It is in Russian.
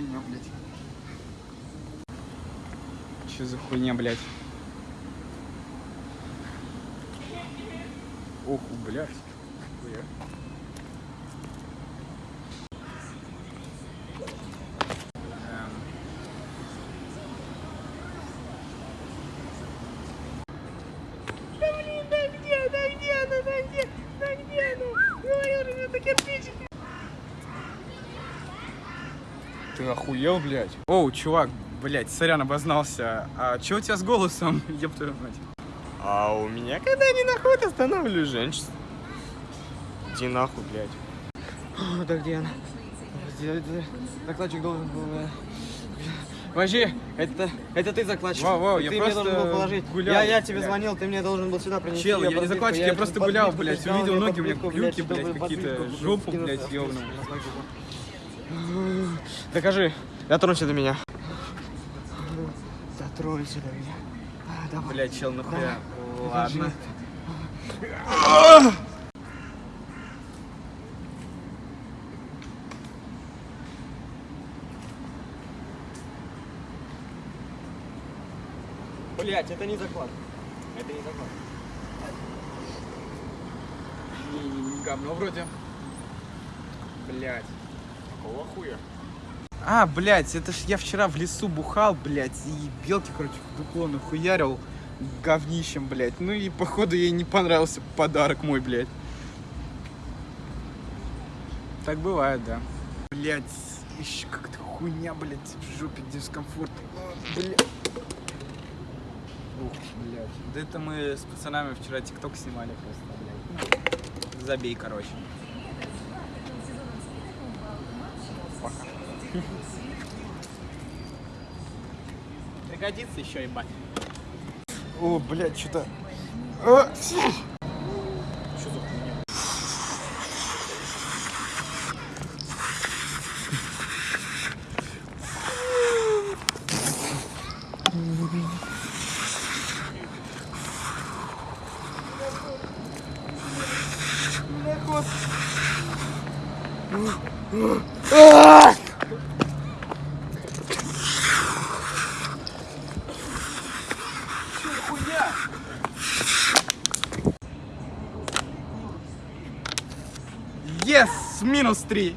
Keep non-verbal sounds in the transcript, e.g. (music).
говно, блядь. Че за хуйня, блядь? Ох, блядь. Хуя. Эм. Ты охуел, блядь? Оу, чувак, блядь, сорян, обознался. А чё у тебя с голосом, (laughs) ёб твою мать? А у меня, когда не находят, останавливаю женщин. Иди нахуй, блядь. Да где она? Закладчик должен был... э, Подожди, это, это ты закладчик. Вау, вау, И я ты просто мне должен был положить. гулял, Я, я тебе блядь. звонил, ты мне должен был сюда принести. Чел, я не подбитку, закладчик, я тебе просто гулял, блядь, увидел ноги, у меня клюки, блядь, какие-то, жопу, блядь, ёбаную. Докажи. Дотронься до меня. Дотронься до меня. А, давай. Блядь, чел, нахуя? Докажи. Ладно. Блять, это не заклад. Это не заклад. Не, не, не говно вроде. Блядь. Какого хуя? А, блядь, это ж я вчера в лесу бухал, блядь, и белки, короче, в дупло нахуярил говнищем, блядь. Ну и походу ей не понравился подарок мой, блядь. Так бывает, да. Блядь, еще как-то хуйня, блядь, в жопе дискомфорт. Блядь. Ух, блядь. Да это мы с пацанами вчера тикток снимали просто, блядь. Забей, короче. Пригодится еще, ебать. О, блядь, что-то... А! Yes! Минус три!